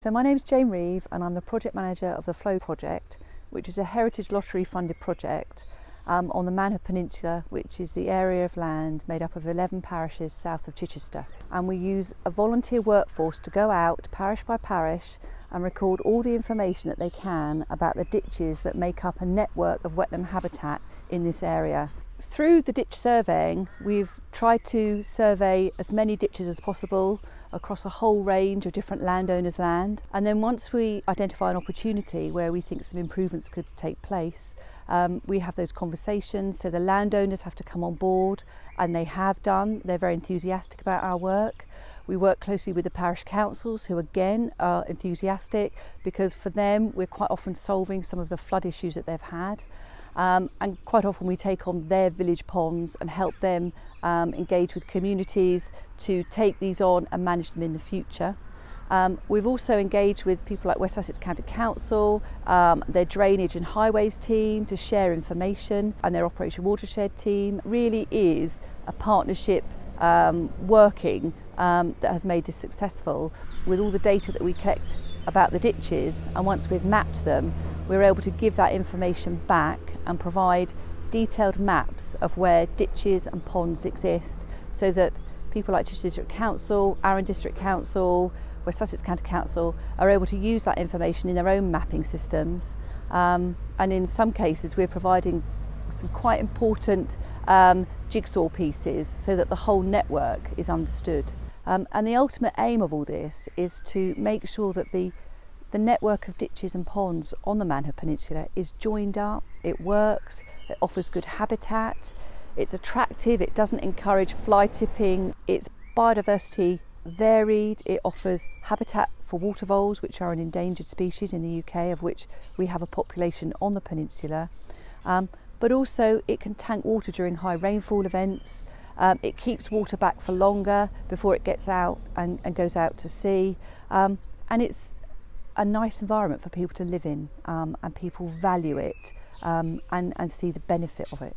So my name is Jane Reeve and I'm the project manager of the Flow project which is a heritage lottery funded project um, on the Manhood Peninsula which is the area of land made up of 11 parishes south of Chichester and we use a volunteer workforce to go out parish by parish and record all the information that they can about the ditches that make up a network of wetland habitat in this area. Through the ditch surveying we've tried to survey as many ditches as possible across a whole range of different landowners' land. And then once we identify an opportunity where we think some improvements could take place, um, we have those conversations. So the landowners have to come on board, and they have done. They're very enthusiastic about our work. We work closely with the parish councils, who again are enthusiastic because for them, we're quite often solving some of the flood issues that they've had. Um, and quite often we take on their village ponds and help them um, engage with communities to take these on and manage them in the future. Um, we've also engaged with people like West Sussex County Council, um, their drainage and highways team to share information and their Operation Watershed team. It really is a partnership um, working um, that has made this successful with all the data that we collect about the ditches and once we've mapped them we were able to give that information back and provide detailed maps of where ditches and ponds exist so that people like Chichester District Council, Arran District Council, West Sussex County Council are able to use that information in their own mapping systems um, and in some cases we're providing some quite important um, jigsaw pieces so that the whole network is understood. Um, and the ultimate aim of all this is to make sure that the The network of ditches and ponds on the Manhood Peninsula is joined up, it works, it offers good habitat, it's attractive, it doesn't encourage fly tipping, it's biodiversity varied, it offers habitat for water voles, which are an endangered species in the UK, of which we have a population on the peninsula. Um, but also it can tank water during high rainfall events, um, it keeps water back for longer before it gets out and, and goes out to sea. Um, and it's a nice environment for people to live in um, and people value it um, and, and see the benefit of it.